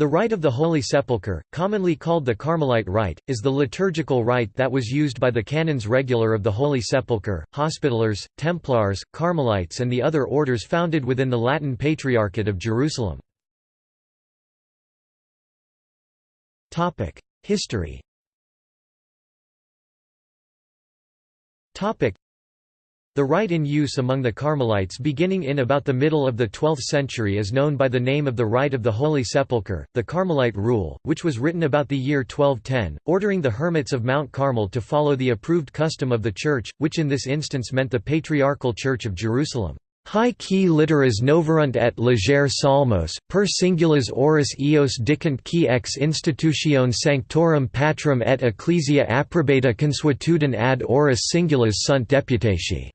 The Rite of the Holy Sepulchre, commonly called the Carmelite Rite, is the liturgical rite that was used by the canons regular of the Holy Sepulchre, Hospitallers, Templars, Carmelites and the other orders founded within the Latin Patriarchate of Jerusalem. History the rite in use among the Carmelites beginning in about the middle of the 12th century is known by the name of the Rite of the Holy Sepulchre, the Carmelite Rule, which was written about the year 1210, ordering the hermits of Mount Carmel to follow the approved custom of the Church, which in this instance meant the Patriarchal Church of Jerusalem. Hi qui literas noverunt et legere psalmos, per singulas horis eos dicant qui ex institutione sanctorum patrum et ecclesia approbata consuetudine ad horis singulas sunt deputatio.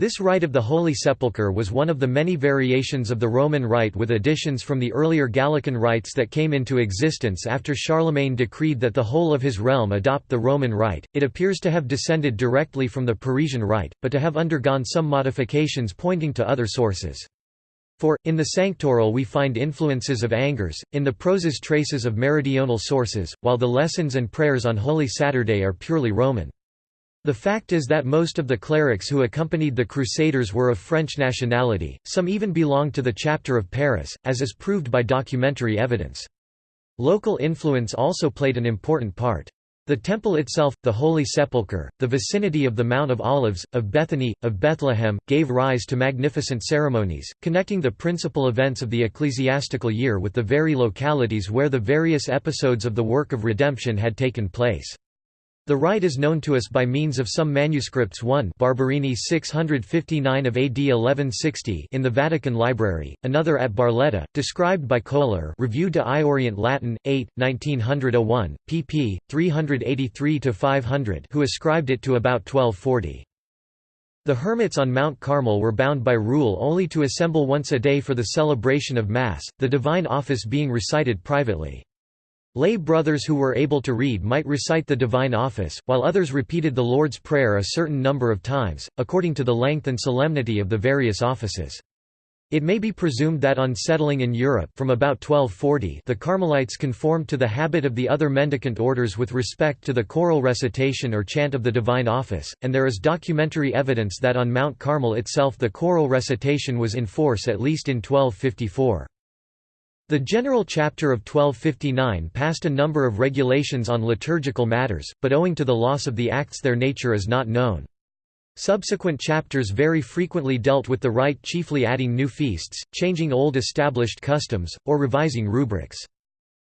This rite of the Holy Sepulchre was one of the many variations of the Roman rite with additions from the earlier Gallican rites that came into existence after Charlemagne decreed that the whole of his realm adopt the Roman rite. It appears to have descended directly from the Parisian rite, but to have undergone some modifications pointing to other sources. For, in the Sanctoral we find influences of Angers, in the proses traces of meridional sources, while the lessons and prayers on Holy Saturday are purely Roman. The fact is that most of the clerics who accompanied the Crusaders were of French nationality, some even belonged to the chapter of Paris, as is proved by documentary evidence. Local influence also played an important part. The temple itself, the Holy Sepulchre, the vicinity of the Mount of Olives, of Bethany, of Bethlehem, gave rise to magnificent ceremonies, connecting the principal events of the ecclesiastical year with the very localities where the various episodes of the work of redemption had taken place. The rite is known to us by means of some manuscripts 1 Barberini 659 of AD 1160 in the Vatican Library, another at Barletta, described by Kohler Revue de Orient Latin, 8, 1901, pp. 383–500 who ascribed it to about 1240. The hermits on Mount Carmel were bound by rule only to assemble once a day for the celebration of Mass, the divine office being recited privately. Lay brothers who were able to read might recite the divine office, while others repeated the Lord's Prayer a certain number of times, according to the length and solemnity of the various offices. It may be presumed that on settling in Europe from about 1240 the Carmelites conformed to the habit of the other mendicant orders with respect to the choral recitation or chant of the divine office, and there is documentary evidence that on Mount Carmel itself the choral recitation was in force at least in 1254. The General Chapter of 1259 passed a number of regulations on liturgical matters, but owing to the loss of the acts their nature is not known. Subsequent chapters very frequently dealt with the rite chiefly adding new feasts, changing old established customs, or revising rubrics.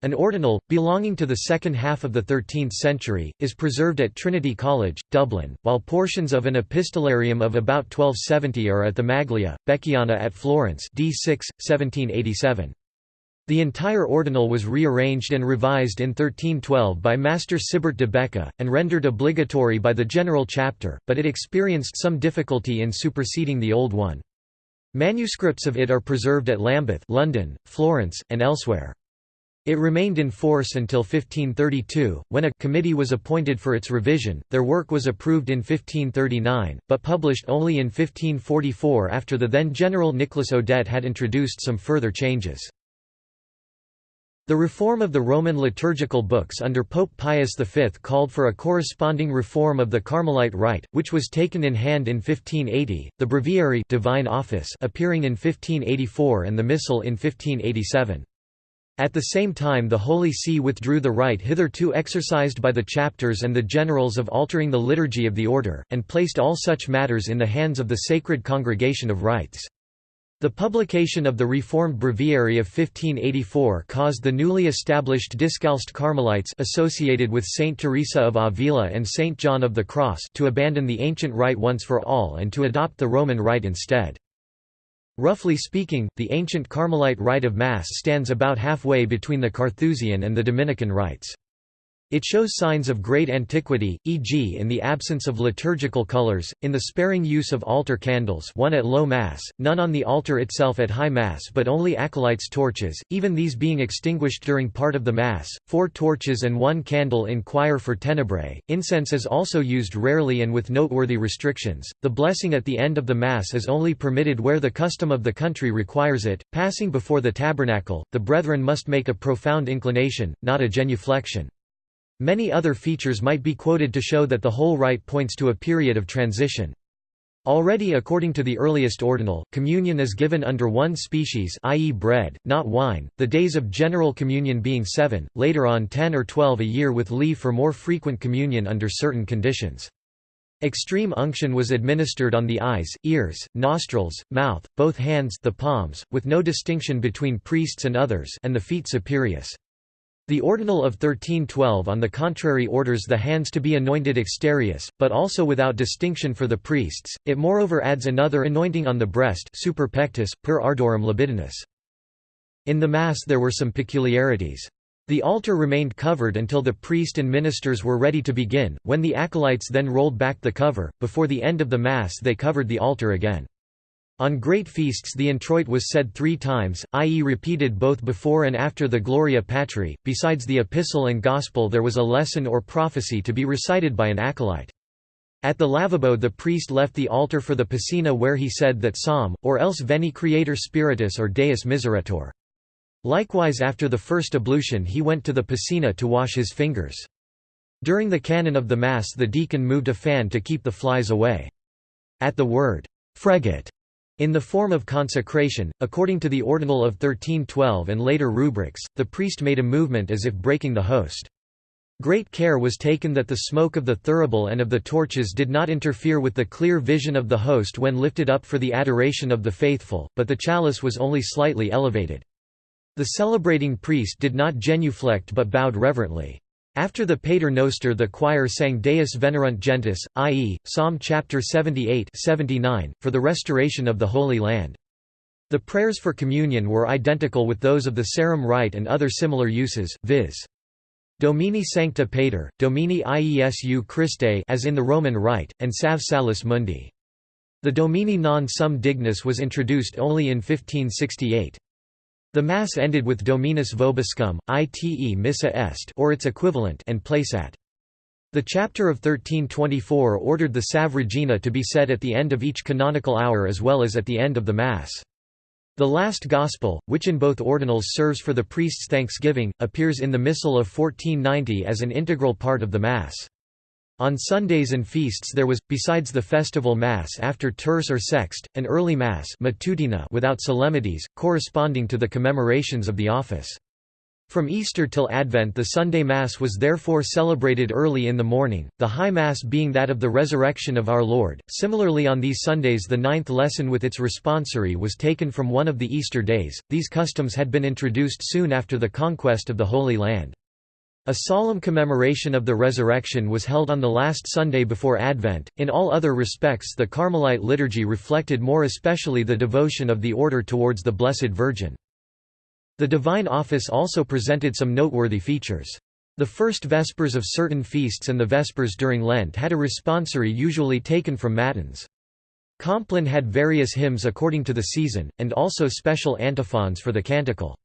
An ordinal, belonging to the second half of the 13th century, is preserved at Trinity College, Dublin, while portions of an epistolarium of about 1270 are at the Maglia, Becchiana at Florence d. 6, 1787. The entire ordinal was rearranged and revised in 1312 by Master Sibert de Beka, and rendered obligatory by the General Chapter, but it experienced some difficulty in superseding the old one. Manuscripts of it are preserved at Lambeth London, Florence, and elsewhere. It remained in force until 1532, when a committee was appointed for its revision. Their work was approved in 1539, but published only in 1544 after the then General Nicholas Audet had introduced some further changes. The reform of the Roman liturgical books under Pope Pius V called for a corresponding reform of the Carmelite rite, which was taken in hand in 1580, the breviary divine office appearing in 1584 and the missal in 1587. At the same time the Holy See withdrew the right hitherto exercised by the chapters and the generals of altering the liturgy of the order, and placed all such matters in the hands of the Sacred Congregation of Rites. The publication of the Reformed Breviary of 1584 caused the newly established Discalced Carmelites associated with Saint Teresa of Avila and Saint John of the Cross to abandon the ancient rite once for all and to adopt the Roman rite instead. Roughly speaking, the ancient Carmelite rite of Mass stands about halfway between the Carthusian and the Dominican rites. It shows signs of great antiquity, e.g. in the absence of liturgical colors, in the sparing use of altar candles one at low mass, none on the altar itself at high mass but only acolytes' torches, even these being extinguished during part of the mass, four torches and one candle in choir for tenebrae. Incense is also used rarely and with noteworthy restrictions. The blessing at the end of the mass is only permitted where the custom of the country requires it. Passing before the tabernacle, the brethren must make a profound inclination, not a genuflection. Many other features might be quoted to show that the whole rite points to a period of transition. Already according to the earliest ordinal, communion is given under one species i.e. bread, not wine, the days of general communion being seven, later on ten or twelve a year with leave for more frequent communion under certain conditions. Extreme unction was administered on the eyes, ears, nostrils, mouth, both hands the palms, with no distinction between priests and others and the feet superius. The Ordinal of 1312 on the contrary orders the hands to be anointed exterius, but also without distinction for the priests, it moreover adds another anointing on the breast super pectus, per ardorum libidinus. In the Mass there were some peculiarities. The altar remained covered until the priest and ministers were ready to begin, when the acolytes then rolled back the cover, before the end of the Mass they covered the altar again. On great feasts the introit was said three times, i.e. repeated both before and after the Gloria Patri. Besides the epistle and gospel there was a lesson or prophecy to be recited by an acolyte. At the lavabo the priest left the altar for the piscina where he said that psalm, or else veni creator spiritus or deus miseretur. Likewise after the first ablution he went to the piscina to wash his fingers. During the canon of the Mass the deacon moved a fan to keep the flies away. At the word, fregit, in the form of consecration, according to the Ordinal of 1312 and later rubrics, the priest made a movement as if breaking the host. Great care was taken that the smoke of the thurible and of the torches did not interfere with the clear vision of the host when lifted up for the adoration of the faithful, but the chalice was only slightly elevated. The celebrating priest did not genuflect but bowed reverently. After the Pater Noster the choir sang Deus venerunt gentes, i.e., Psalm chapter 78 79, for the restoration of the Holy Land. The prayers for communion were identical with those of the Sarum rite and other similar uses, viz. Domini Sancta Pater, Domini Iesu Christe as in the Roman Rite, and Salve Salus Mundi. The Domini non sum dignus was introduced only in 1568. The Mass ended with Dominus vobiscum, ite missa est or its equivalent and Placeat. The chapter of 1324 ordered the Salve Regina to be said at the end of each canonical hour as well as at the end of the Mass. The last Gospel, which in both ordinals serves for the priest's thanksgiving, appears in the Missal of 1490 as an integral part of the Mass. On Sundays and feasts there was, besides the festival Mass after terce or sext, an early Mass matutina without solemnities, corresponding to the commemorations of the office. From Easter till Advent the Sunday Mass was therefore celebrated early in the morning, the High Mass being that of the resurrection of our Lord. Similarly on these Sundays the ninth lesson with its responsory was taken from one of the Easter days. These customs had been introduced soon after the conquest of the Holy Land. A solemn commemoration of the resurrection was held on the last Sunday before Advent. In all other respects, the Carmelite liturgy reflected more especially the devotion of the order towards the Blessed Virgin. The Divine Office also presented some noteworthy features. The first Vespers of certain feasts and the Vespers during Lent had a responsory usually taken from Matins. Compline had various hymns according to the season, and also special antiphons for the canticle.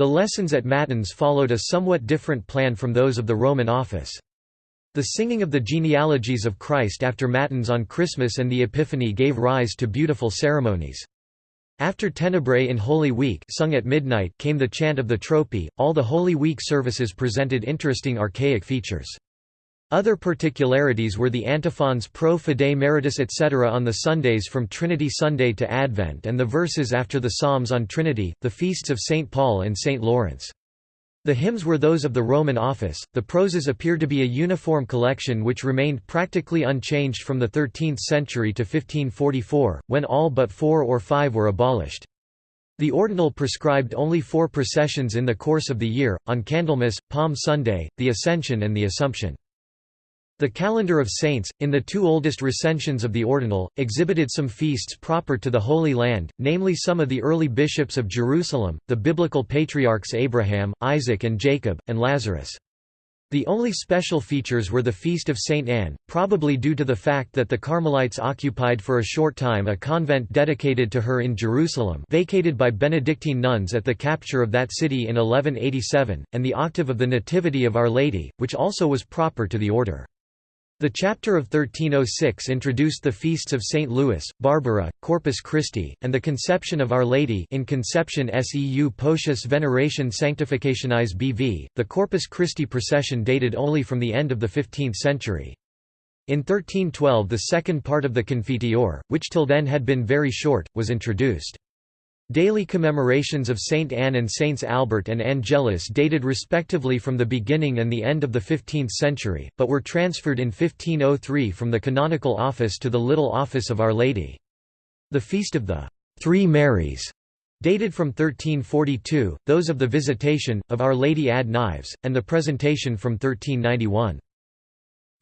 The lessons at Matins followed a somewhat different plan from those of the Roman office. The singing of the genealogies of Christ after Matins on Christmas and the Epiphany gave rise to beautiful ceremonies. After Tenebrae in Holy Week sung at midnight came the chant of the Tropi. All the Holy Week services presented interesting archaic features. Other particularities were the antiphons pro fidei meritis etc. on the Sundays from Trinity Sunday to Advent and the verses after the Psalms on Trinity, the feasts of St. Paul and St. Lawrence. The hymns were those of the Roman office. The proses appear to be a uniform collection which remained practically unchanged from the 13th century to 1544, when all but four or five were abolished. The ordinal prescribed only four processions in the course of the year, on Candlemas, Palm Sunday, the Ascension and the Assumption. The calendar of saints, in the two oldest recensions of the Ordinal, exhibited some feasts proper to the Holy Land, namely some of the early bishops of Jerusalem, the biblical patriarchs Abraham, Isaac and Jacob, and Lazarus. The only special features were the Feast of St. Anne, probably due to the fact that the Carmelites occupied for a short time a convent dedicated to her in Jerusalem vacated by Benedictine nuns at the capture of that city in 1187, and the octave of the Nativity of Our Lady, which also was proper to the order. The chapter of 1306 introduced the feasts of St. Louis, Barbara, Corpus Christi, and the Conception of Our Lady in Conception seu Potius Veneration Sanctificationis BV. The Corpus Christi procession dated only from the end of the 15th century. In 1312 the second part of the Confiteor, which till then had been very short, was introduced. Daily commemorations of Saint Anne and Saints Albert and Angelus dated respectively from the beginning and the end of the 15th century, but were transferred in 1503 from the canonical office to the Little Office of Our Lady. The Feast of the Three Marys dated from 1342, those of the Visitation, of Our Lady ad Nives, and the Presentation from 1391.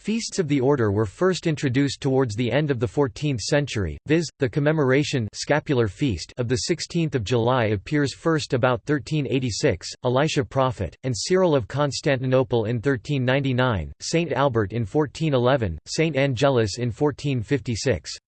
Feasts of the order were first introduced towards the end of the 14th century, viz., the commemoration scapular feast of the 16th of July appears first about 1386, Elisha Prophet, and Cyril of Constantinople in 1399, Saint Albert in 1411, Saint Angelus in 1456.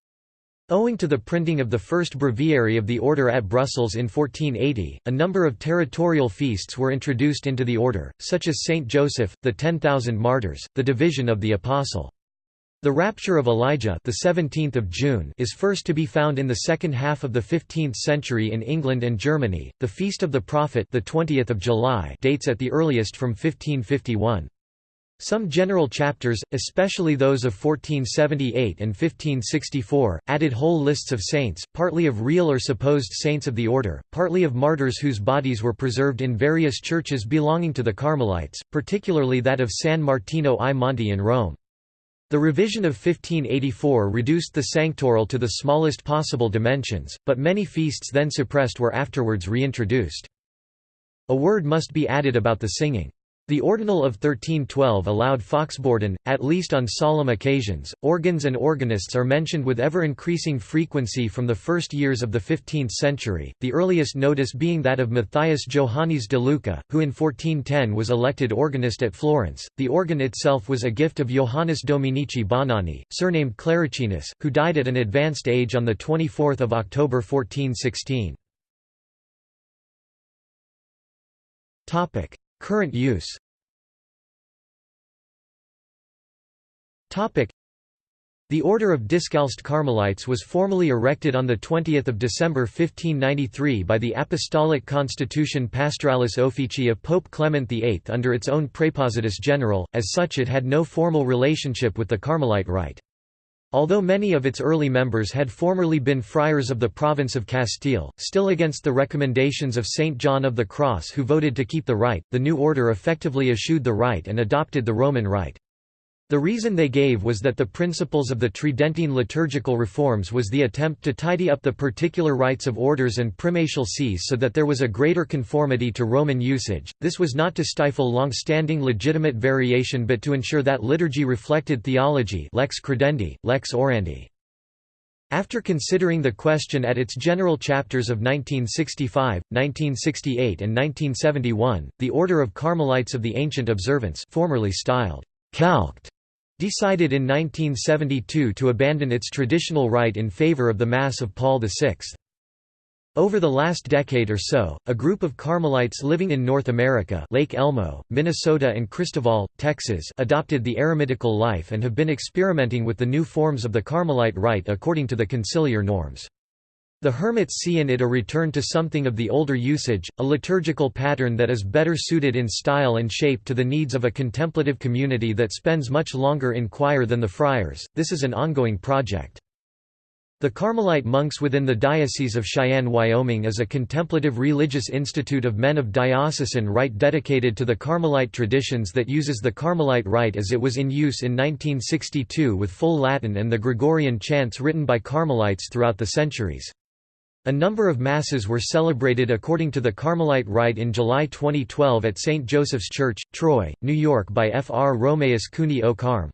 Owing to the printing of the first breviary of the order at Brussels in 1480, a number of territorial feasts were introduced into the order, such as Saint Joseph, the Ten Thousand Martyrs, the Division of the Apostle. The Rapture of Elijah the 17th of June is first to be found in the second half of the 15th century in England and Germany. The Feast of the Prophet the 20th of July dates at the earliest from 1551. Some general chapters, especially those of 1478 and 1564, added whole lists of saints, partly of real or supposed saints of the order, partly of martyrs whose bodies were preserved in various churches belonging to the Carmelites, particularly that of San Martino ai Monti in Rome. The revision of 1584 reduced the sanctoral to the smallest possible dimensions, but many feasts then suppressed were afterwards reintroduced. A word must be added about the singing. The Ordinal of 1312 allowed fauxbourdon, at least on solemn occasions. Organs and organists are mentioned with ever increasing frequency from the first years of the 15th century, the earliest notice being that of Matthias Johannes de Luca, who in 1410 was elected organist at Florence. The organ itself was a gift of Johannes Dominici Bonani, surnamed Claricinus, who died at an advanced age on 24 October 1416. Current use the Order of Discalced Carmelites was formally erected on 20 December 1593 by the Apostolic Constitution Pastoralis Officii of Pope Clement VIII under its own Praepositus General, as such it had no formal relationship with the Carmelite rite. Although many of its early members had formerly been friars of the province of Castile, still against the recommendations of Saint John of the Cross who voted to keep the rite, the new order effectively eschewed the rite and adopted the Roman rite. The reason they gave was that the principles of the Tridentine liturgical reforms was the attempt to tidy up the particular rites of orders and primatial sees so that there was a greater conformity to Roman usage. This was not to stifle long-standing legitimate variation but to ensure that liturgy reflected theology lex credendi, lex orandi. After considering the question at its general chapters of 1965, 1968 and 1971, the Order of Carmelites of the Ancient Observance formerly styled Calced decided in 1972 to abandon its traditional rite in favor of the Mass of Paul VI. Over the last decade or so, a group of Carmelites living in North America Lake Elmo, Minnesota and Christoval, Texas adopted the eremitical life and have been experimenting with the new forms of the Carmelite rite according to the conciliar norms. The hermits see in it a return to something of the older usage, a liturgical pattern that is better suited in style and shape to the needs of a contemplative community that spends much longer in choir than the friars. This is an ongoing project. The Carmelite monks within the Diocese of Cheyenne, Wyoming is a contemplative religious institute of men of diocesan right dedicated to the Carmelite traditions that uses the Carmelite rite as it was in use in 1962 with full Latin and the Gregorian chants written by Carmelites throughout the centuries. A number of masses were celebrated according to the Carmelite rite in July 2012 at St. Joseph's Church, Troy, New York by Fr. Romaeus Cooney Carm.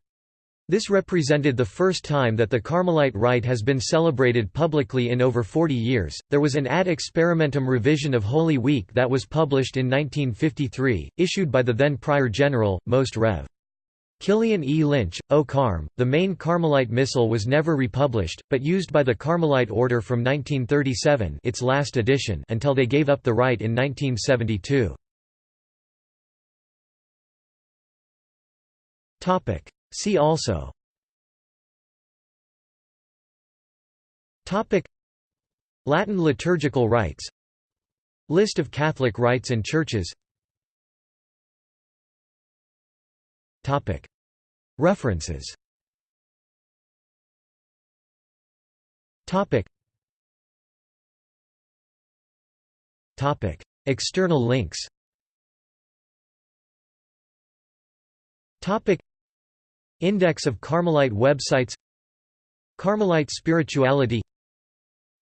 This represented the first time that the Carmelite rite has been celebrated publicly in over 40 years. There was an ad experimentum revision of Holy Week that was published in 1953, issued by the then Prior General, Most Rev. Killian E. Lynch, O Carm. The main Carmelite Missal was never republished, but used by the Carmelite Order from 1937 its last edition until they gave up the rite in 1972. See also Latin liturgical rites List of Catholic rites and churches References. External links. Index of Carmelite websites. Carmelite spirituality.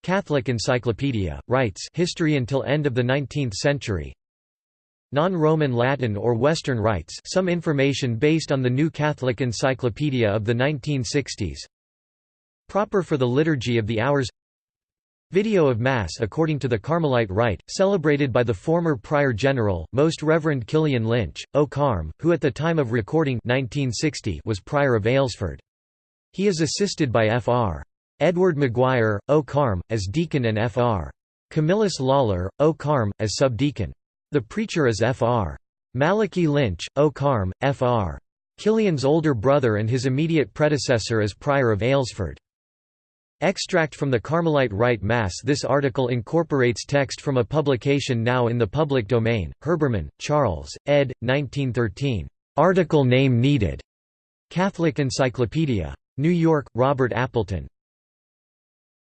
Catholic Encyclopedia, Rites history until end of the 19th century Non-Roman Latin or Western rites some information based on the New Catholic Encyclopedia of the 1960s Proper for the Liturgy of the Hours Video of Mass according to the Carmelite Rite, celebrated by the former Prior General, Most Reverend Killian Lynch, O Carm, who at the time of recording 1960 was Prior of Aylesford. He is assisted by Fr. Edward Maguire, O Carm, as deacon and Fr. Camillus Lawler, O Carm, as subdeacon. The preacher is Fr. Malachi Lynch, O Carm, Fr. Killian's older brother and his immediate predecessor as Prior of Aylesford. Extract from the Carmelite Rite Mass This article incorporates text from a publication now in the public domain, Herbermann, Charles, ed. 1913. Article name needed. Catholic Encyclopedia. New York, Robert Appleton.